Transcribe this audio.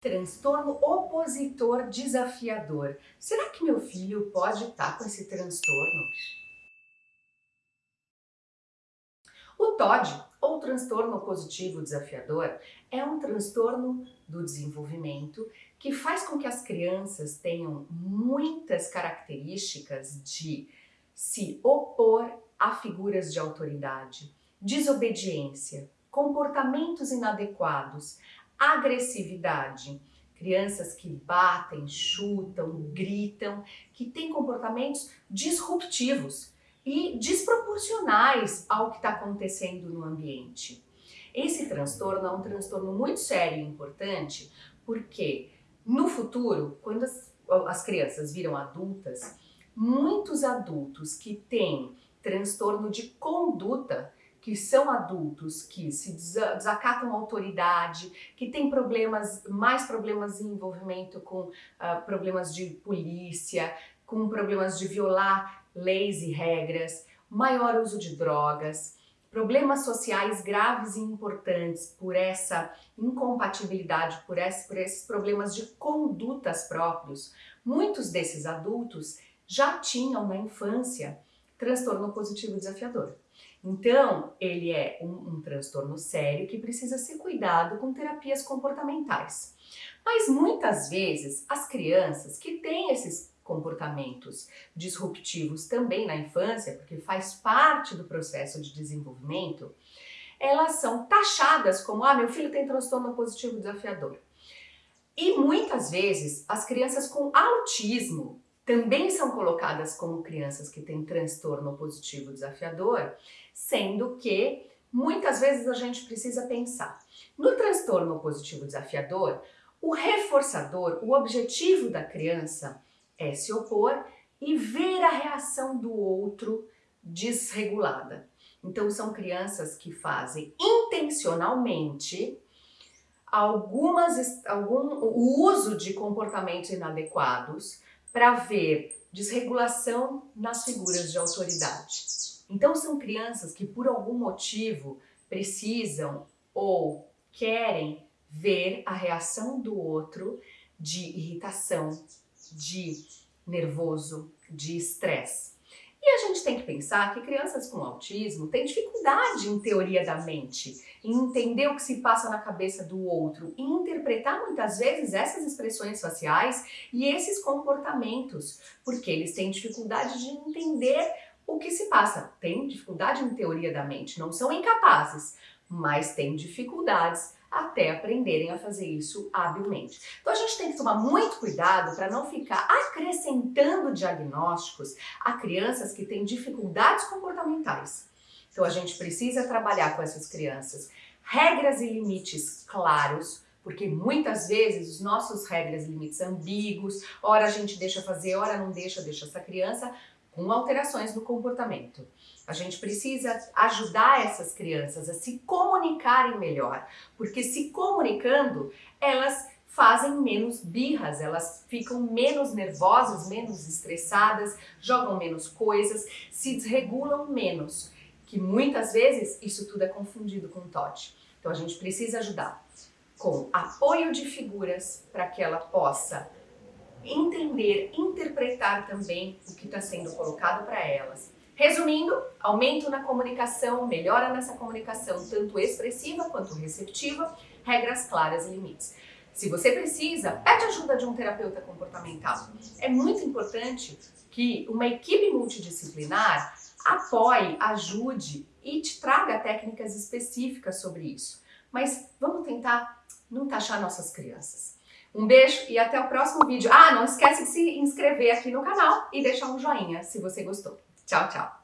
Transtorno opositor desafiador. Será que meu filho pode estar com esse transtorno? O TOD, ou transtorno opositivo desafiador, é um transtorno do desenvolvimento que faz com que as crianças tenham muitas características de se opor a figuras de autoridade, desobediência, comportamentos inadequados, agressividade. Crianças que batem, chutam, gritam, que têm comportamentos disruptivos e desproporcionais ao que está acontecendo no ambiente. Esse transtorno é um transtorno muito sério e importante porque no futuro, quando as, as crianças viram adultas, muitos adultos que têm transtorno de conduta que são adultos que se desacatam a autoridade, que têm problemas, mais problemas em envolvimento com uh, problemas de polícia, com problemas de violar leis e regras, maior uso de drogas, problemas sociais graves e importantes por essa incompatibilidade, por, esse, por esses problemas de condutas próprios. Muitos desses adultos já tinham na infância transtorno positivo desafiador. Então, ele é um, um, transtorno sério que precisa ser cuidado com terapias comportamentais. Mas muitas vezes as crianças que têm esses comportamentos disruptivos também na infância, porque faz parte do processo de desenvolvimento, elas são taxadas como, ah, meu filho tem transtorno positivo desafiador. E muitas vezes as crianças com autismo também são colocadas como crianças que têm transtorno positivo desafiador, sendo que muitas vezes a gente precisa pensar. No transtorno positivo desafiador, o reforçador, o objetivo da criança é se opor e ver a reação do outro desregulada. Então são crianças que fazem intencionalmente algumas, algum, o uso de comportamentos inadequados para ver desregulação nas figuras de autoridade. Então são crianças que por algum motivo precisam ou querem ver a reação do outro de irritação, de nervoso, de estresse. E a gente tem que pensar que crianças com autismo têm dificuldade em teoria da mente, em entender o que se passa na cabeça do outro, em interpretar muitas vezes essas expressões faciais e esses comportamentos, porque eles têm dificuldade de entender o que se passa. Têm dificuldade em teoria da mente, não são incapazes, mas têm dificuldades até aprenderem a fazer isso habilmente. Então a gente tem que tomar muito cuidado para não ficar acrescentando diagnósticos a crianças que têm dificuldades comportamentais. Então a gente precisa trabalhar com essas crianças regras e limites claros, porque muitas vezes os nossos regras e limites ambíguos, ora a gente deixa fazer, ora não deixa, deixa essa criança com alterações no comportamento. A gente precisa ajudar essas crianças a se comunicarem melhor, porque se comunicando, elas fazem menos birras, elas ficam menos nervosas, menos estressadas, jogam menos coisas, se desregulam menos, que muitas vezes isso tudo é confundido com TOD. Então a gente precisa ajudar com apoio de figuras para que ela possa entender, interpretar também o que está sendo colocado para elas. Resumindo, aumento na comunicação, melhora nessa comunicação, tanto expressiva quanto receptiva, regras claras e limites. Se você precisa, pede ajuda de um terapeuta comportamental. É muito importante que uma equipe multidisciplinar apoie, ajude e te traga técnicas específicas sobre isso. Mas vamos tentar não taxar nossas crianças. Um beijo e até o próximo vídeo. Ah, não esquece de se inscrever aqui no canal e deixar um joinha se você gostou. Tchau, tchau!